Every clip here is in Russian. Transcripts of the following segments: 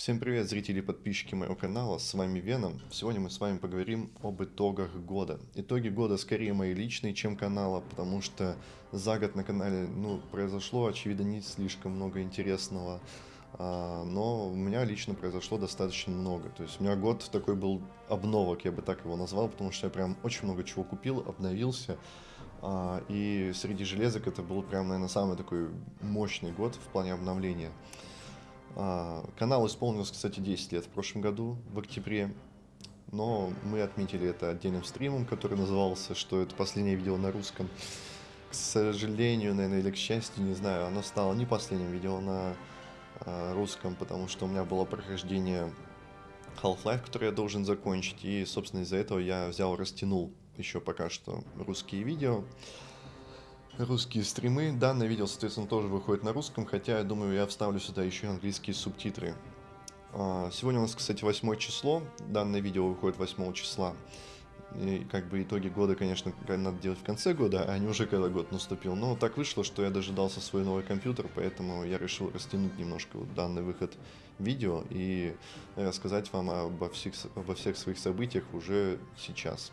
Всем привет, зрители и подписчики моего канала, с вами Веном. Сегодня мы с вами поговорим об итогах года. Итоги года скорее мои личные, чем канала, потому что за год на канале ну, произошло, очевидно, не слишком много интересного. А, но у меня лично произошло достаточно много. То есть у меня год такой был обновок, я бы так его назвал, потому что я прям очень много чего купил, обновился. А, и среди железок это был прям, наверное, самый такой мощный год в плане обновления. А, канал исполнилось, кстати, 10 лет в прошлом году, в октябре. Но мы отметили это отдельным стримом, который назывался «Что это последнее видео на русском». К сожалению, наверное, или к счастью, не знаю, оно стало не последним видео на э, русском, потому что у меня было прохождение Half-Life, который я должен закончить, и, собственно, из-за этого я взял, растянул еще пока что русские видео русские стримы. Данное видео, соответственно, тоже выходит на русском, хотя, я думаю, я вставлю сюда еще английские субтитры. А, сегодня у нас, кстати, 8 число. Данное видео выходит 8 числа. И как бы итоги года, конечно, надо делать в конце года, а не уже когда год наступил. Но так вышло, что я дожидался свой новый компьютер, поэтому я решил растянуть немножко вот данный выход видео и рассказать вам обо всех, обо всех своих событиях уже сейчас.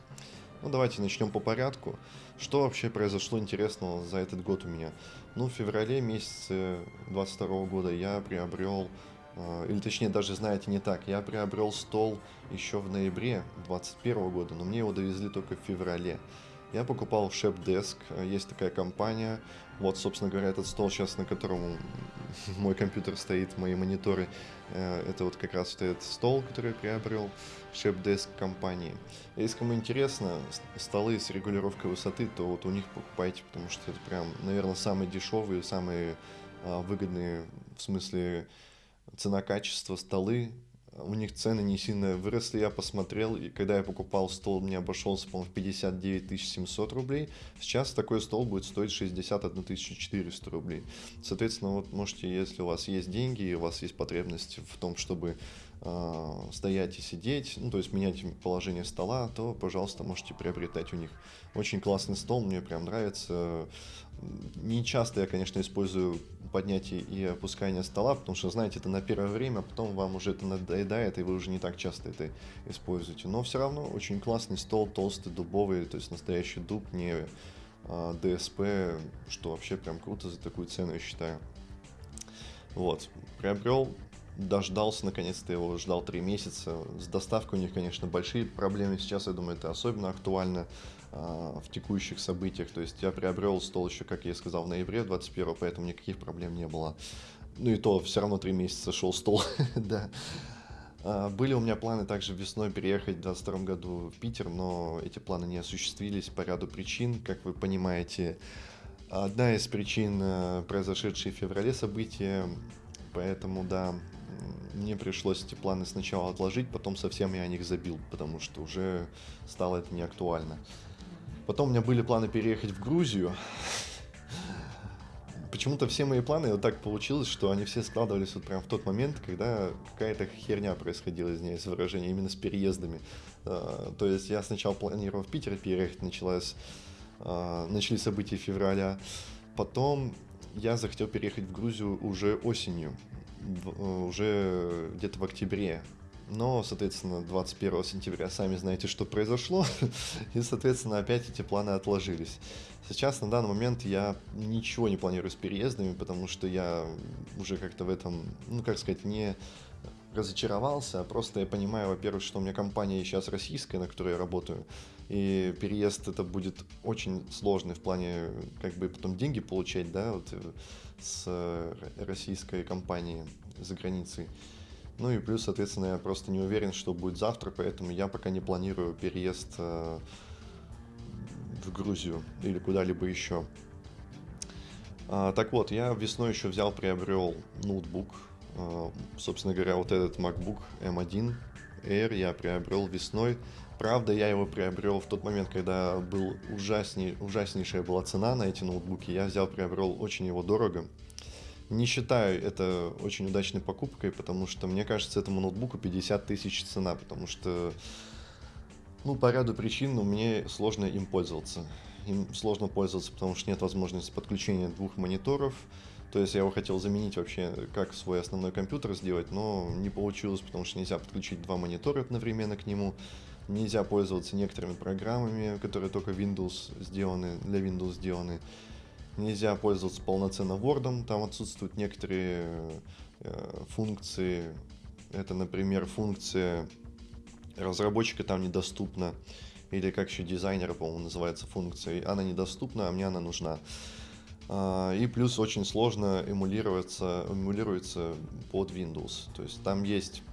Ну, давайте начнем по порядку. Что вообще произошло интересного за этот год у меня? Ну, в феврале месяце 22 года я приобрел, э, или точнее даже, знаете, не так, я приобрел стол еще в ноябре 21 года, но мне его довезли только в феврале. Я покупал Shepdesk, есть такая компания. Вот, собственно говоря, этот стол сейчас, на котором мой компьютер стоит, мои мониторы, э, это вот как раз стоит стол, который я приобрел, Shepdesk компании. Если кому интересно, столы с регулировкой высоты, то вот у них покупайте, потому что это прям, наверное, самые дешевые, самые а, выгодные, в смысле цена-качество столы у них цены не сильно выросли, я посмотрел, и когда я покупал стол, мне обошелся, по-моему, в 59 700 рублей. Сейчас такой стол будет стоить 61 400 рублей. Соответственно, вот можете, если у вас есть деньги, и у вас есть потребность в том, чтобы стоять и сидеть, ну, то есть менять положение стола, то, пожалуйста, можете приобретать у них. Очень классный стол, мне прям нравится. Не часто я, конечно, использую поднятие и опускание стола, потому что, знаете, это на первое время, потом вам уже это надоедает, и вы уже не так часто это используете. Но все равно очень классный стол, толстый, дубовый, то есть настоящий дуб, не а, ДСП, что вообще прям круто за такую цену, я считаю. Вот, приобрел, дождался, наконец-то его ждал 3 месяца. С доставкой у них, конечно, большие проблемы. Сейчас, я думаю, это особенно актуально а, в текущих событиях. То есть я приобрел стол еще, как я сказал, в ноябре 21 поэтому никаких проблем не было. Ну и то все равно три месяца шел стол, да. А, были у меня планы также весной переехать в 2022 году в Питер, но эти планы не осуществились по ряду причин, как вы понимаете. Одна из причин э, произошедшие в феврале события, поэтому, да, мне пришлось эти планы сначала отложить, потом совсем я о них забил, потому что уже стало это не актуально. Потом у меня были планы переехать в Грузию. Почему-то все мои планы вот так получилось, что они все складывались вот прям в тот момент, когда какая-то херня происходила, извиняюсь за выражение, именно с переездами. А, то есть я сначала планировал в Питер переехать, началась, а, начались события февраля. Потом я захотел переехать в Грузию уже осенью, уже где-то в октябре но, соответственно, 21 сентября сами знаете, что произошло, и, соответственно, опять эти планы отложились. Сейчас, на данный момент, я ничего не планирую с переездами, потому что я уже как-то в этом, ну, как сказать, не разочаровался, а просто я понимаю, во-первых, что у меня компания сейчас российская, на которой я работаю, и переезд это будет очень сложный в плане, как бы потом деньги получать, да, вот э, с российской компании за границей. Ну и плюс, соответственно, я просто не уверен, что будет завтра, поэтому я пока не планирую переезд э, в Грузию или куда-либо еще. А, так вот, я весной еще взял, приобрел ноутбук. А, собственно говоря, вот этот MacBook M1 Air я приобрел весной. Правда, я его приобрел в тот момент, когда был ужасней, ужаснейшая была цена на эти ноутбуки. Я взял, приобрел очень его дорого. Не считаю это очень удачной покупкой, потому что, мне кажется, этому ноутбуку 50 тысяч цена, потому что, ну, по ряду причин ну, мне сложно им пользоваться. Им сложно пользоваться, потому что нет возможности подключения двух мониторов, То есть я его хотел заменить вообще, как свой основной компьютер сделать, но не получилось, потому что нельзя подключить два монитора одновременно к нему. Нельзя пользоваться некоторыми программами, которые только Windows сделаны, для Windows сделаны. Нельзя пользоваться полноценно Word, там отсутствуют некоторые э, функции. Это, например, функция разработчика там недоступна. Или как еще дизайнера, по-моему, называется функция. Она недоступна, а мне она нужна. А, и плюс очень сложно эмулироваться, эмулируется под Windows. То есть там есть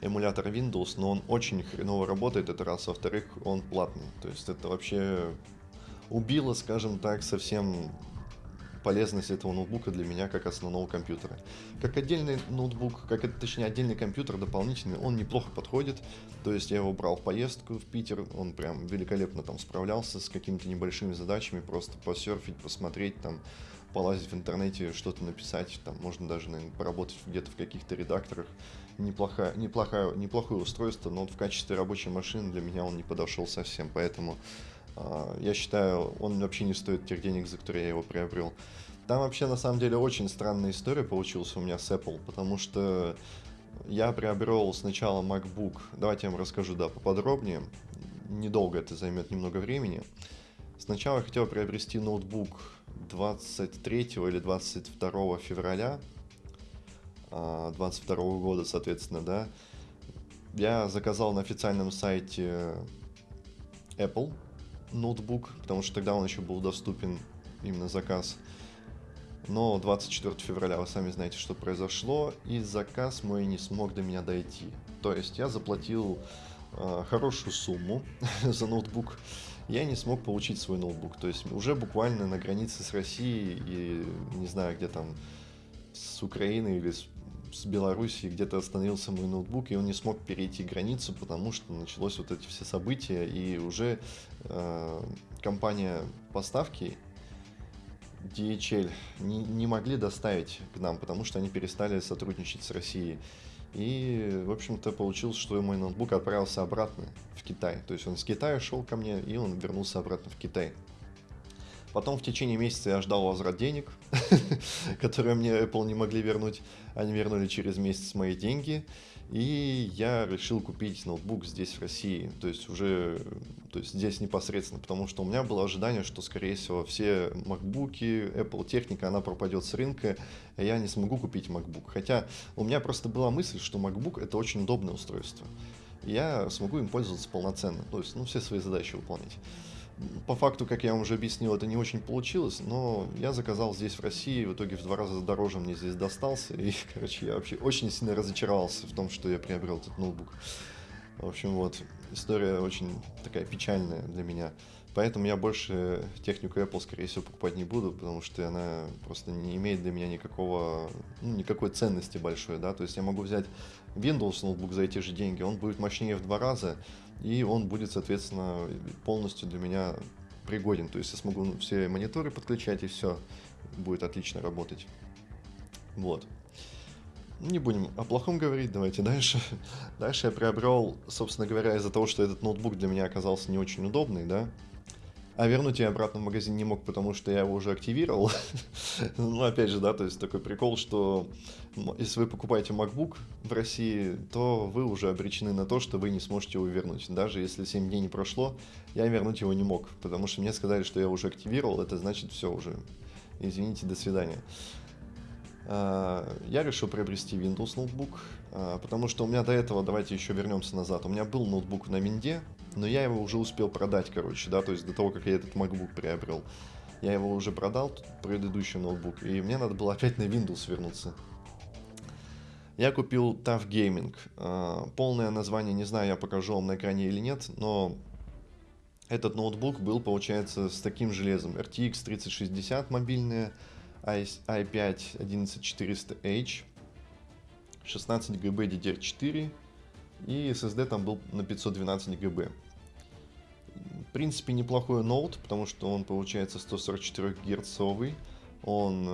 эмулятор Windows, но он очень хреново работает, это раз. Во-вторых, он платный. То есть это вообще убило, скажем так, совсем полезность этого ноутбука для меня как основного компьютера. Как отдельный ноутбук, как это, точнее отдельный компьютер дополнительный, он неплохо подходит. То есть я его брал в поездку в Питер, он прям великолепно там справлялся с какими-то небольшими задачами, просто посерфить, посмотреть там, полазить в интернете, что-то написать, там можно даже, наверное, поработать где-то в каких-то редакторах. Неплохое, неплохое, неплохое устройство, но вот в качестве рабочей машины для меня он не подошел совсем, поэтому я считаю, он вообще не стоит тех денег, за которые я его приобрел. Там вообще на самом деле очень странная история получилась у меня с Apple, потому что я приобрел сначала MacBook. Давайте я вам расскажу, да, поподробнее. Недолго это займет немного времени. Сначала я хотел приобрести ноутбук 23 или 22 февраля 22 а, года, соответственно, да. Я заказал на официальном сайте Apple ноутбук, потому что тогда он еще был доступен именно заказ. Но 24 февраля вы сами знаете, что произошло, и заказ мой не смог до меня дойти. То есть я заплатил э, хорошую сумму за ноутбук, я не смог получить свой ноутбук. То есть уже буквально на границе с Россией и не знаю, где там с Украиной или с с Белоруссии где-то остановился мой ноутбук, и он не смог перейти границу, потому что началось вот эти все события, и уже э, компания поставки DHL не, не могли доставить к нам, потому что они перестали сотрудничать с Россией. И, в общем-то, получилось, что мой ноутбук отправился обратно в Китай. То есть он с Китая шел ко мне, и он вернулся обратно в Китай. Потом в течение месяца я ждал возврат денег, которые мне Apple не могли вернуть. Они вернули через месяц мои деньги. И я решил купить ноутбук здесь, в России. То есть уже то есть здесь непосредственно, потому что у меня было ожидание, что, скорее всего, все MacBook, Apple техника, она пропадет с рынка, и я не смогу купить MacBook. Хотя у меня просто была мысль, что MacBook это очень удобное устройство. Я смогу им пользоваться полноценно, то есть ну, все свои задачи выполнять по факту, как я вам уже объяснил, это не очень получилось, но я заказал здесь, в России, в итоге в два раза дороже мне здесь достался, и, короче, я вообще очень сильно разочаровался в том, что я приобрел этот ноутбук. В общем, вот, история очень такая печальная для меня. Поэтому я больше технику Apple, скорее всего, покупать не буду, потому что она просто не имеет для меня никакого, ну, никакой ценности большой, да, то есть я могу взять Windows ноутбук за эти же деньги, он будет мощнее в два раза, и он будет, соответственно, полностью для меня пригоден. То есть я смогу ну, все мониторы подключать, и все будет отлично работать. Вот. Не будем о плохом говорить, давайте дальше. Дальше я приобрел, собственно говоря, из-за того, что этот ноутбук для меня оказался не очень удобный, да, а вернуть я обратно в магазин не мог, потому что я его уже активировал. ну, опять же, да, то есть такой прикол, что если вы покупаете MacBook в России, то вы уже обречены на то, что вы не сможете его вернуть. Даже если 7 дней не прошло, я вернуть его не мог, потому что мне сказали, что я уже активировал, это значит все уже. Извините, до свидания. А, я решил приобрести Windows ноутбук, а, потому что у меня до этого, давайте еще вернемся назад, у меня был ноутбук на Винде, но я его уже успел продать, короче, да, то есть до того, как я этот MacBook приобрел. Я его уже продал, предыдущий ноутбук, и мне надо было опять на Windows вернуться. Я купил TUF Gaming. А, полное название не знаю, я покажу вам на экране или нет, но этот ноутбук был, получается, с таким железом. RTX 3060 мобильная, i5 11400H, 16 ГБ DDR4 и SSD там был на 512 ГБ. В принципе, неплохой ноут, потому что он получается 144 герцовый. Он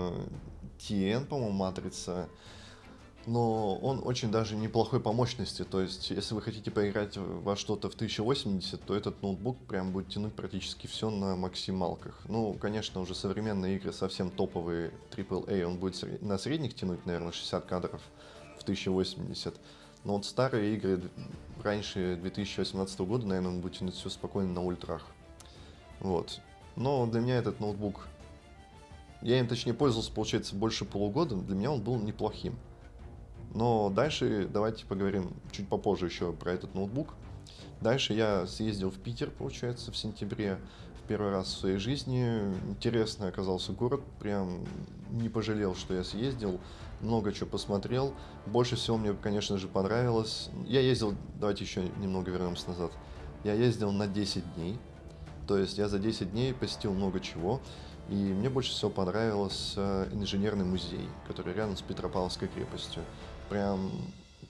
TN, э, по-моему, матрица. но он очень даже неплохой по мощности. То есть, если вы хотите поиграть во что-то в 1080, то этот ноутбук прям будет тянуть практически все на максималках. Ну, конечно, уже современные игры совсем топовые AAA, он будет на средних тянуть, наверное, 60 кадров в 1080. Но вот старые игры раньше 2018 года, наверное, он будет все спокойно на ультрах. Вот. Но для меня этот ноутбук... Я им, точнее, пользовался, получается, больше полугода. Для меня он был неплохим. Но дальше давайте поговорим чуть попозже еще про этот ноутбук. Дальше я съездил в Питер, получается, в сентябре. Первый раз в своей жизни. Интересный оказался город. Прям не пожалел, что я съездил. Много чего посмотрел. Больше всего мне, конечно же, понравилось. Я ездил, давайте еще немного вернемся назад. Я ездил на 10 дней. То есть я за 10 дней посетил много чего. И мне больше всего понравился инженерный музей, который рядом с Петропавловской крепостью. Прям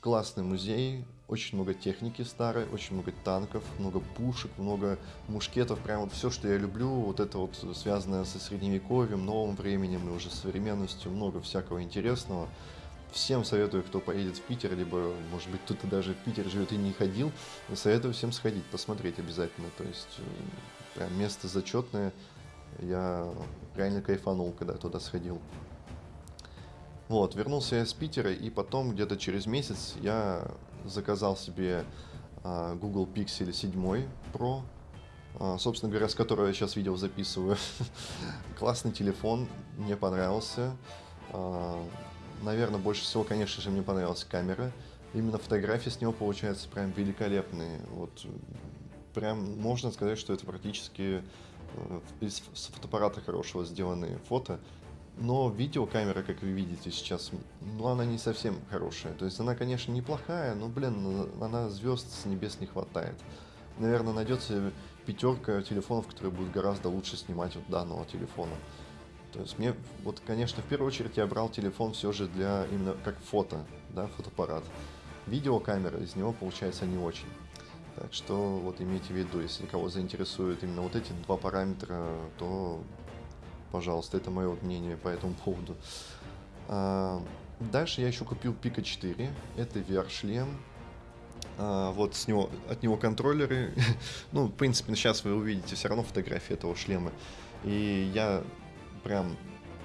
классный музей, очень много техники старой, очень много танков, много пушек, много мушкетов, прям вот все, что я люблю, вот это вот связанное со средневековьем, новым временем и уже современностью, много всякого интересного. Всем советую, кто поедет в Питер, либо, может быть, кто-то даже в Питер живет и не ходил, советую всем сходить, посмотреть обязательно. То есть, э, прям место зачетное. Я реально кайфанул, когда туда сходил. Вот, вернулся я из Питера, и потом где-то через месяц я заказал себе а, Google Pixel 7 Pro, а, собственно говоря, с которого я сейчас видео записываю. Классный телефон, мне понравился. А, наверное, больше всего, конечно же, мне понравилась камера. Именно фотографии с него получаются прям великолепные. Вот прям можно сказать, что это практически э, из фотоаппарата хорошего сделанные фото. Но видеокамера, как вы видите сейчас, ну она не совсем хорошая. То есть она, конечно, неплохая, но, блин, она звезд с небес не хватает. Наверное, найдется пятерка телефонов, которые будут гораздо лучше снимать вот данного телефона. То есть мне, вот, конечно, в первую очередь я брал телефон все же для именно как фото, да, фотоаппарат. Видеокамера из него получается не очень. Так что вот имейте в виду, если кого заинтересуют именно вот эти два параметра, то пожалуйста, это мое мнение по этому поводу. А, дальше я еще купил Pika 4, это VR-шлем. А, вот с него, от него контроллеры. ну, в принципе, сейчас вы увидите все равно фотографии этого шлема. И я прям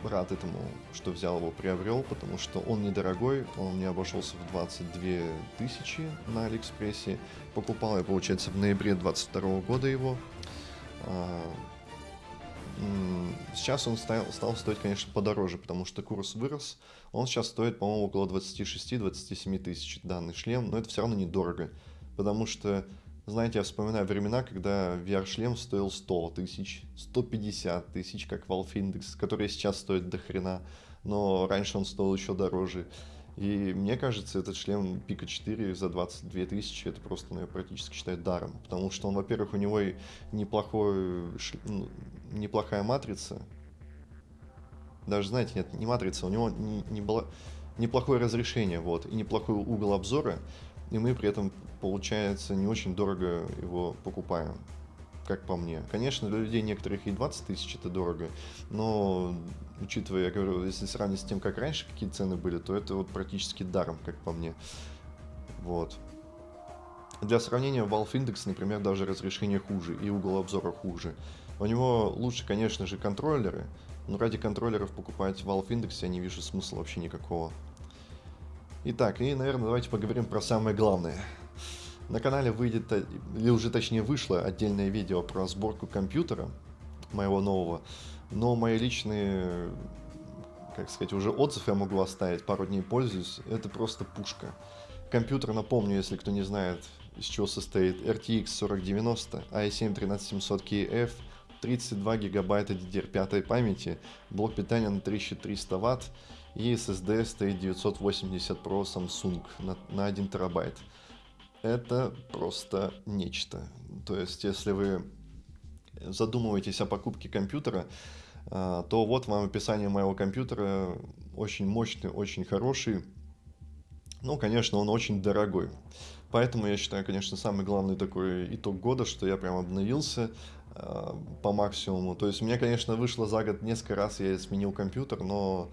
рад этому, что взял его, приобрел, потому что он недорогой, он мне обошелся в 22 тысячи на Алиэкспрессе. Покупал я, получается, в ноябре 22 года его. Сейчас он стал, стал стоить, конечно, подороже, потому что курс вырос. Он сейчас стоит, по-моему, около 26-27 тысяч данный шлем, но это все равно недорого. Потому что, знаете, я вспоминаю времена, когда VR-шлем стоил 100 тысяч, 150 тысяч, как Valve Index, который сейчас стоит до хрена, но раньше он стоил еще дороже. И мне кажется, этот шлем Пика 4 за 22 тысячи, это просто, ну, практически считаю даром. Потому что он, во-первых, у него и неплохой, ну, неплохая матрица. Даже, знаете, нет, не матрица, у него не, не было, неплохое разрешение, вот, и неплохой угол обзора. И мы при этом, получается, не очень дорого его покупаем как по мне. Конечно, для людей некоторых и 20 тысяч это дорого, но учитывая, я говорю, если сравнить с тем, как раньше какие цены были, то это вот практически даром, как по мне. Вот. Для сравнения, Valve Index, например, даже разрешение хуже и угол обзора хуже. У него лучше, конечно же, контроллеры, но ради контроллеров покупать Valve Index я не вижу смысла вообще никакого. Итак, и, наверное, давайте поговорим про самое главное – на канале выйдет, э, или уже точнее вышло отдельное видео про сборку компьютера моего нового, но мои личные, как сказать, уже отзыв я могу оставить, пару дней пользуюсь, это просто пушка. Компьютер, напомню, если кто не знает, из чего состоит RTX 4090, i7 13700KF, 32 гигабайта DDR5 памяти, блок питания на 1300 Вт и SSD стоит 980 Pro Samsung на, на 1 терабайт это просто нечто. То есть, если вы задумываетесь о покупке компьютера, то вот вам описание моего компьютера. Очень мощный, очень хороший. Ну, конечно, он очень дорогой. Поэтому я считаю, конечно, самый главный такой итог года, что я прям обновился э, по максимуму. То есть у меня, конечно, вышло за год несколько раз, я сменил компьютер, но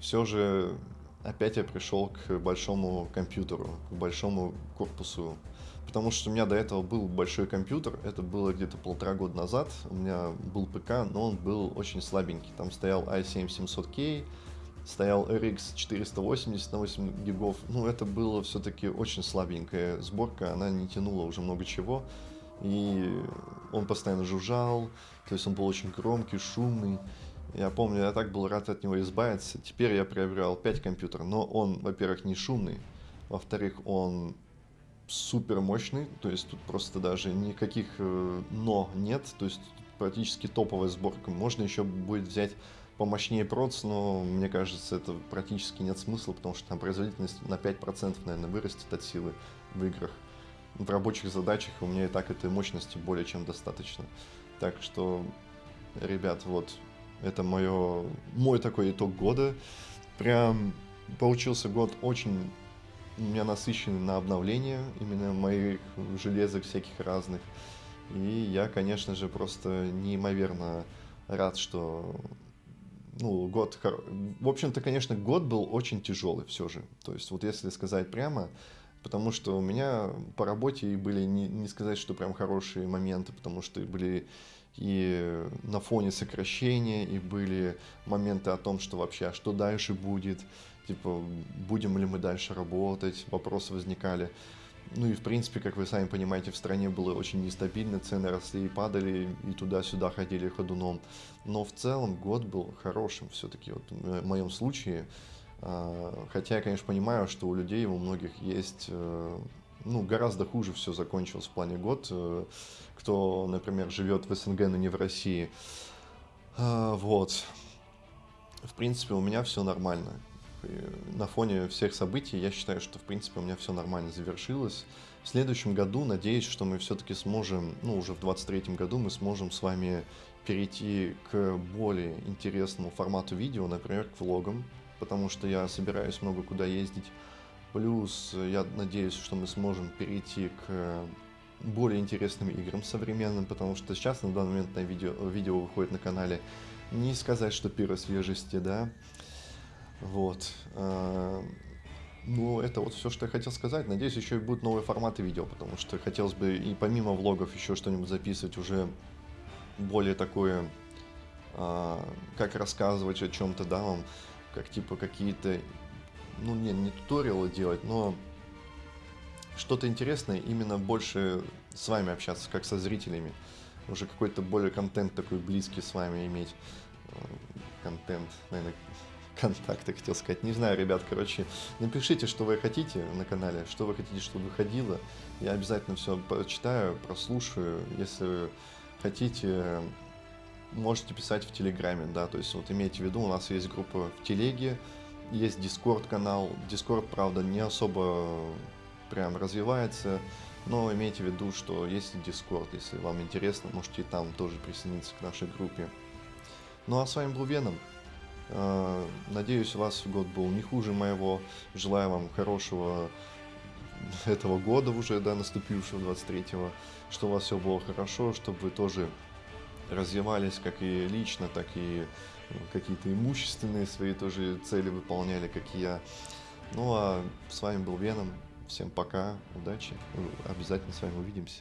все же опять я пришел к большому компьютеру, к большому корпусу. Потому что у меня до этого был большой компьютер, это было где-то полтора года назад. У меня был ПК, но он был очень слабенький. Там стоял i7 700K, стоял RX 480 на 8 гигов. Ну, это было все-таки очень слабенькая сборка, она не тянула уже много чего. И он постоянно жужжал, то есть он был очень громкий, шумный. Я помню, я так был рад от него избавиться. Теперь я приобрел 5 компьютеров, но он, во-первых, не шумный, во-вторых, он супер мощный, то есть тут просто даже никаких э, но нет, то есть практически топовая сборка. Можно еще будет взять помощнее проц, но мне кажется, это практически нет смысла, потому что там производительность на 5%, наверное, вырастет от силы в играх. В рабочих задачах у меня и так этой мощности более чем достаточно. Так что, ребят, вот, это мое, мой такой итог года. Прям получился год очень у меня насыщенный на обновление именно моих железок всяких разных. И я, конечно же, просто неимоверно рад, что ну, год... В общем-то, конечно, год был очень тяжелый все же. То есть, вот если сказать прямо, потому что у меня по работе были, не, не сказать, что прям хорошие моменты, потому что были и на фоне сокращения, и были моменты о том, что вообще, а что дальше будет, типа, будем ли мы дальше работать, вопросы возникали. Ну и, в принципе, как вы сами понимаете, в стране было очень нестабильно, цены росли и падали, и туда-сюда ходили ходуном. Но в целом год был хорошим все-таки, вот в моем случае. А, хотя я, конечно, понимаю, что у людей, у многих есть э, ну, гораздо хуже все закончилось в плане год. Э, кто, например, живет в СНГ, но не в России. А, вот. В принципе, у меня все нормально. На фоне всех событий я считаю, что, в принципе, у меня все нормально завершилось. В следующем году, надеюсь, что мы все-таки сможем, ну, уже в 23 году мы сможем с вами перейти к более интересному формату видео, например, к влогам, потому что я собираюсь много куда ездить. Плюс я надеюсь, что мы сможем перейти к более интересным играм современным, потому что сейчас на данный момент на видео, видео выходит на канале не сказать, что первой свежести, да, вот. А, ну, это вот все, что я хотел сказать. Надеюсь, еще и будут новые форматы видео, потому что хотелось бы и помимо влогов еще что-нибудь записывать уже более такое, а, как рассказывать о чем-то, да, вам, как типа какие-то, ну, не, не туториалы делать, но что-то интересное, именно больше с вами общаться, как со зрителями. Уже какой-то более контент такой близкий с вами иметь. Контент, наверное, контакты, хотел сказать. Не знаю, ребят, короче, напишите, что вы хотите на канале, что вы хотите, чтобы выходило. Я обязательно все прочитаю, прослушаю. Если хотите, можете писать в Телеграме, да, то есть вот имейте в виду, у нас есть группа в Телеге, есть Дискорд канал. Дискорд, правда, не особо прям развивается, но имейте в виду, что есть Дискорд, если вам интересно, можете там тоже присоединиться к нашей группе. Ну а с вами был Веном. А, надеюсь, у вас год был не хуже моего. Желаю вам хорошего этого года уже, да, наступившего 23-го, что у вас все было хорошо, чтобы вы тоже развивались как и лично, так и ну, какие-то имущественные свои тоже цели выполняли, как и я. Ну а с вами был Веном. Всем пока, удачи, обязательно с вами увидимся.